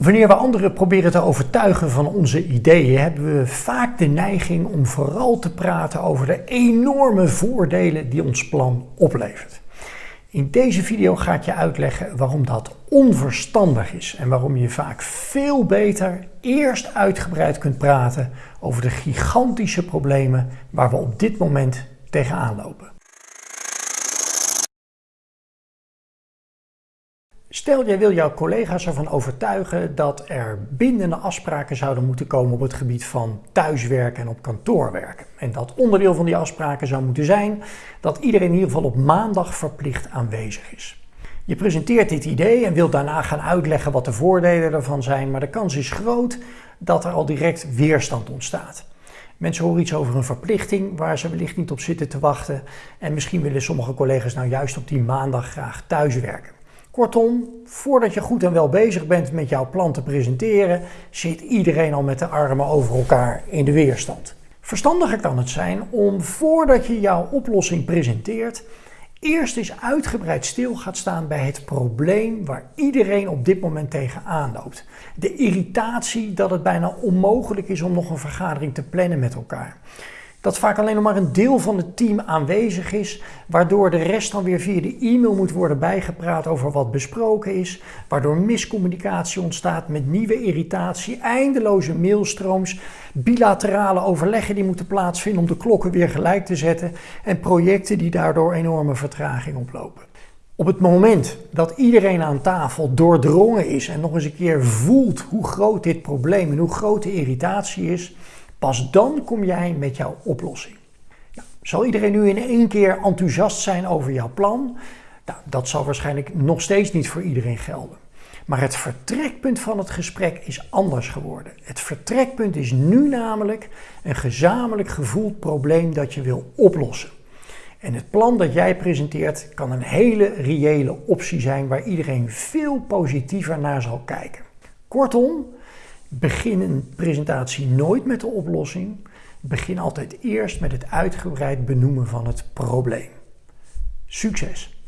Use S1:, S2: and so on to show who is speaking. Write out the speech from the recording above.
S1: Wanneer we anderen proberen te overtuigen van onze ideeën, hebben we vaak de neiging om vooral te praten over de enorme voordelen die ons plan oplevert. In deze video ga ik je uitleggen waarom dat onverstandig is en waarom je vaak veel beter eerst uitgebreid kunt praten over de gigantische problemen waar we op dit moment tegenaan lopen. Stel, jij wil jouw collega's ervan overtuigen dat er bindende afspraken zouden moeten komen op het gebied van thuiswerken en op kantoor werken. En dat onderdeel van die afspraken zou moeten zijn dat iedereen in ieder geval op maandag verplicht aanwezig is. Je presenteert dit idee en wilt daarna gaan uitleggen wat de voordelen ervan zijn, maar de kans is groot dat er al direct weerstand ontstaat. Mensen horen iets over een verplichting waar ze wellicht niet op zitten te wachten en misschien willen sommige collega's nou juist op die maandag graag thuiswerken. Kortom, voordat je goed en wel bezig bent met jouw plan te presenteren, zit iedereen al met de armen over elkaar in de weerstand. Verstandiger kan het zijn om voordat je jouw oplossing presenteert, eerst eens uitgebreid stil gaat staan bij het probleem waar iedereen op dit moment tegenaan loopt. De irritatie dat het bijna onmogelijk is om nog een vergadering te plannen met elkaar dat vaak alleen nog maar een deel van het team aanwezig is, waardoor de rest dan weer via de e-mail moet worden bijgepraat over wat besproken is, waardoor miscommunicatie ontstaat met nieuwe irritatie, eindeloze mailstrooms, bilaterale overleggen die moeten plaatsvinden om de klokken weer gelijk te zetten en projecten die daardoor enorme vertraging oplopen. Op het moment dat iedereen aan tafel doordrongen is en nog eens een keer voelt hoe groot dit probleem en hoe groot de irritatie is, Pas dan kom jij met jouw oplossing. Nou, zal iedereen nu in één keer enthousiast zijn over jouw plan? Nou, dat zal waarschijnlijk nog steeds niet voor iedereen gelden. Maar het vertrekpunt van het gesprek is anders geworden. Het vertrekpunt is nu namelijk een gezamenlijk gevoeld probleem dat je wil oplossen. En het plan dat jij presenteert kan een hele reële optie zijn waar iedereen veel positiever naar zal kijken. Kortom, Begin een presentatie nooit met de oplossing. Begin altijd eerst met het uitgebreid benoemen van het probleem. Succes!